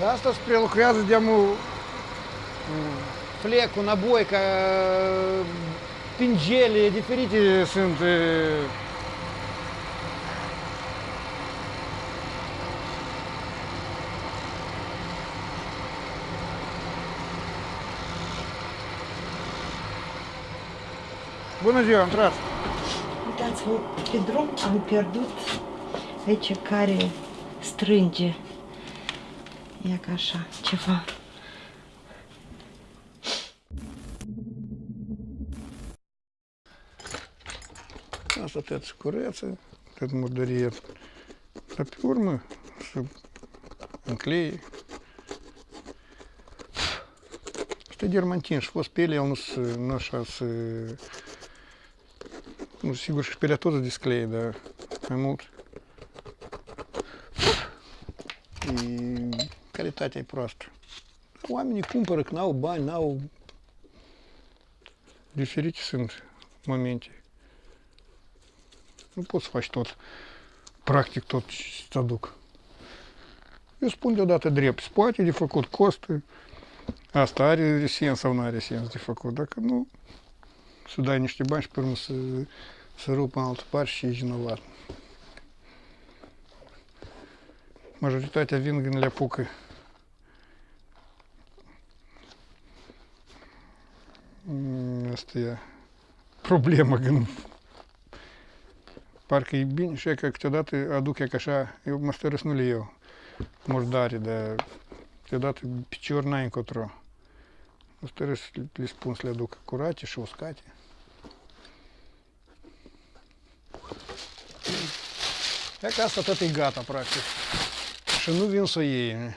Da, asta spre lucrează de flecul, naboica, pingele, diferite sunt Bună ziua, intrați! Uitați-vă, pe drum am pierdut aici care strânge Як așa, ceva. Asta te ați cureață, tot murdărie. Dar pe urmă, să înclei. Asta дермантин, și fost pe ele, nu sunt așa să... Ну, sigur, și pe tot disclei, dar mai mult. И carității proastă. Oamenii cumpără că n-au bani, n-au... Diferite sunt momente. Nu poți să faci tot, practic tot ce-ți aduc. Eu spun deodată drept, spate de făcut costă, asta are sens sau nu are sens de făcut. Dacă nu, să dai niște bani și pe urmă să, să rup în altă parte și ești vinovat. Majoritatea vin când le apucă Vienastajā проблема гм. парка Ибин, шека когда ты адуке каша, и мастеры снули его. Мордари, да. Когда ты черненько тро. Мастеры лиспун следук аккурати, шоускати. Якраз от этой гата практик. Шину він своєї.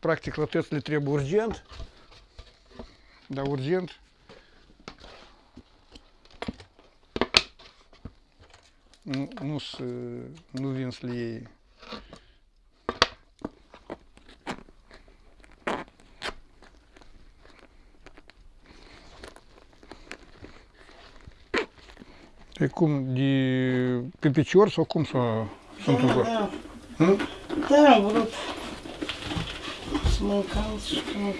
Практик латець лі треба урджент. Да, урджент. nous, nous vions lier Pe cum, de, pe picior sau cum să sunt da, Da, hmm? da, vrut să mă încalț și mă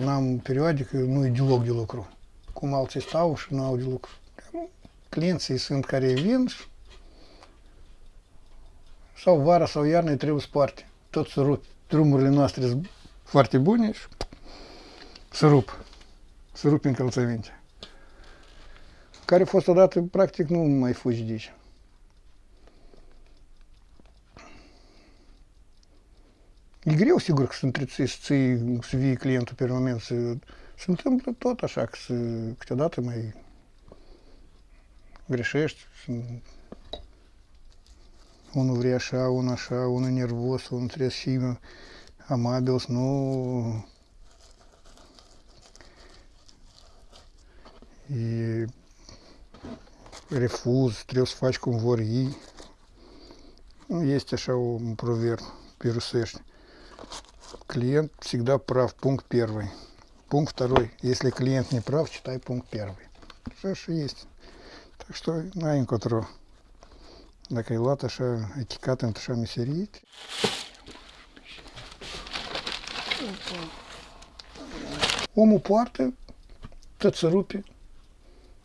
Нам переводик, ну и ділок ділокру. Кумал ставиш на ну, ділок. Ну, Клиент і сын карі він. Сав вара, сав ярный, трив з парті. Тот сируп. Трумурлі настрій фарти парті буніш. Сируп. Сирупін калцевінті. Карі фостодати практик, ну, майфуч дичь. greu, sigur că sunt, să-i, să vii clientul pe moment, să, se întâmplă tot așa, că să, câteodată mai greșești. Să, unul vrea așa, unul așa, unul nervos, unul trebuie să fii amabil, să nu... E refuz, trebuie să faci cum vor ei. Este așa un proverb pe rusești клиент всегда прав, пункт первый. Пункт второй, если клиент не прав, читай пункт первый. Все же есть. Так что на инкотро. На крилата ще етикатен, то ще місеріт. Ому парти, тацерупі,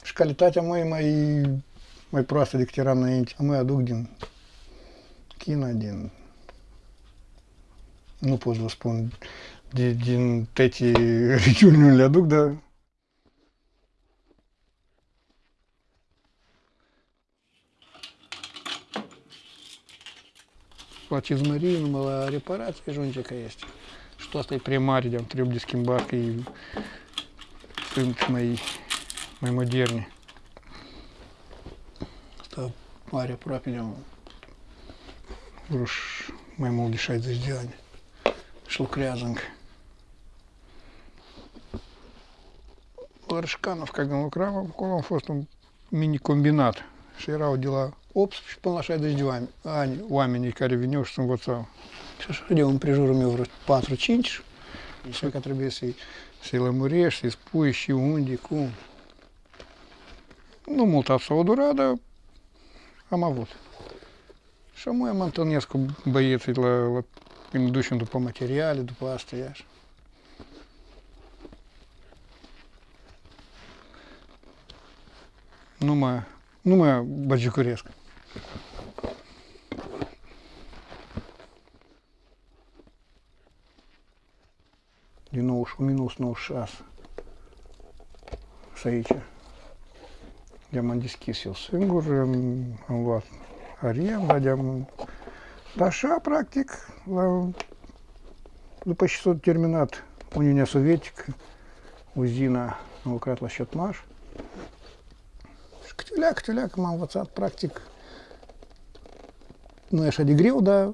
шкалітатя мої мои мои просто диктерам на інті, а ми адугдін, кин один nu pot vă spun, din, din toate regiunile aduc, dar poate izmări numai la reparație ajunge că este. Și asta e prea mare, de-am trebuie de schimbat, că e, sunt mai, mai moderne. Asta are aproape de un, mai mult de 60 de ani шелкрязанг. Ларышканов, когда он украл, он мини-комбинат. Шира дела обс, полноша дождевами. Ань, ламени, не винешь, сам вот сам. Что ж, где он прижурами в патру чинчишь? Все, как без силы муреш, из пующи, унди, кум. Ну, воду рада, а мавут. Шамуем Антонеску боец, ла, ла ne ducem după materiale, după asta, iar. Nu mă, nu mă băgicuresc. Din 91, minus 96. Să aici. De-am deschis eu singur, am luat arenda, de-am Așa, practic, la, după ce s-a terminat Uniunea Sovietică, uzina a lucrat la șetmaș. Și câte leac, câte leac m-am învățat, practic. Nu e așa de greu, dar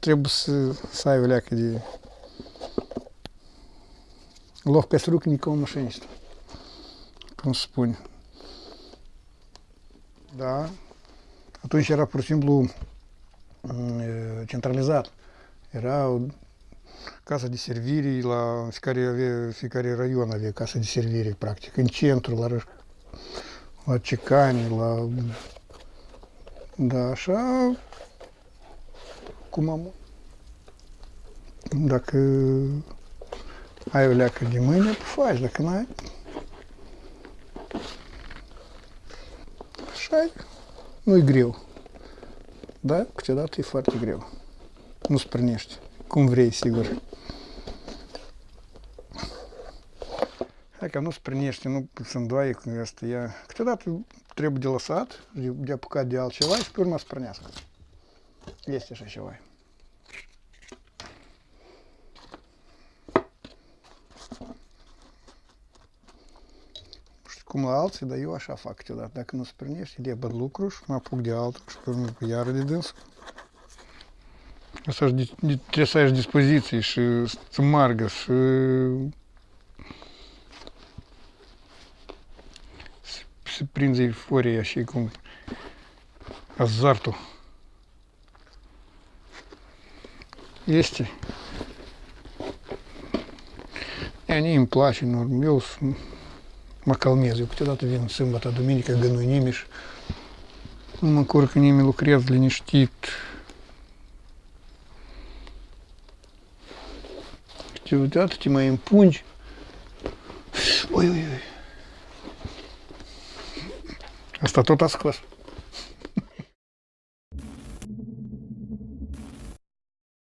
trebuie să, să ai o leacă de ловкость рук никого мошенничества, cum se spune. Da? Atunci era pur și simplu centralizat. Э, Era casa de servire la fiecare, avea, fiecare raion avea casa de servire practic, în centru, la, la Cicani, la... Da, așa, cum am... Dacă ai o leacă de mâine, faci, dacă n-ai... Așa nu-i greu. Da, câteodată e foarte greu. Nu sprânești. Cum vrei, sigur. Dacă nu sprânește, nu se îndoaie cu asta. Ea... Câteodată trebuie de lăsat, de apucat de altceva și pe urmă sprânească. Este așa ceva. mālci, da jošā faktilā. Tā kā mums pirmieši ir diebar lukruši, mā pugdi altruši, kur mums jāradīdils. Tas ir tiesaiši dispozīcijas, smargas. Prinzi euforie și cum азарту. Есть. И они им плачут, нормилс. Макалмезию, кутедату вин сымбата думиника гану нимиш. Макурка ними лукрев для ништит. ти моим пунч. Ой-ой-ой. Hasta todas cosas.